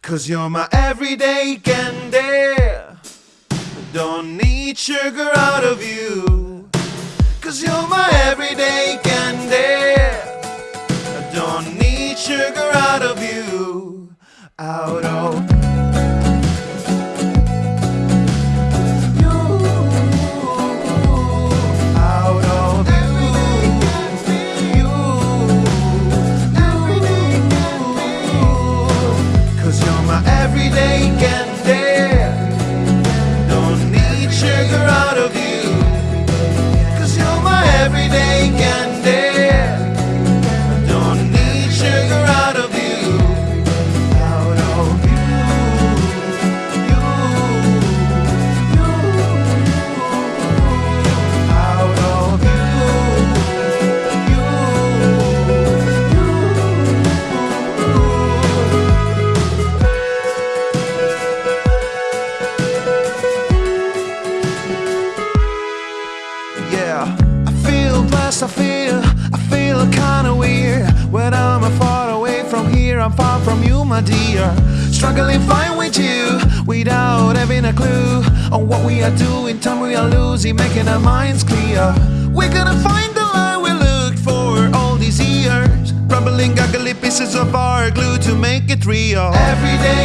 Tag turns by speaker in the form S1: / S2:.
S1: Cause you're my everyday candy. Don't need sugar out of you. Cause you're my everyday candy. Don't need sugar out of you. Out of blessed, I feel, I feel kinda weird. When I'm far away from here, I'm far from you, my dear. Struggling fine with you, without having a clue On what we are doing, time we are losing, making our minds clear. We're gonna find the light we looked for all these years. Crumbling, ugly pieces of our glue to make it real. Every day